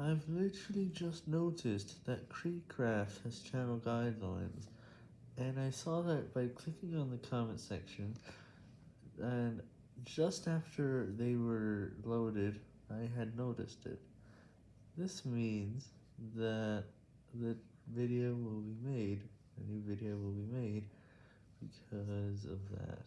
I've literally just noticed that Creecraft has channel guidelines, and I saw that by clicking on the comment section, and just after they were loaded, I had noticed it. This means that the video will be made, a new video will be made, because of that.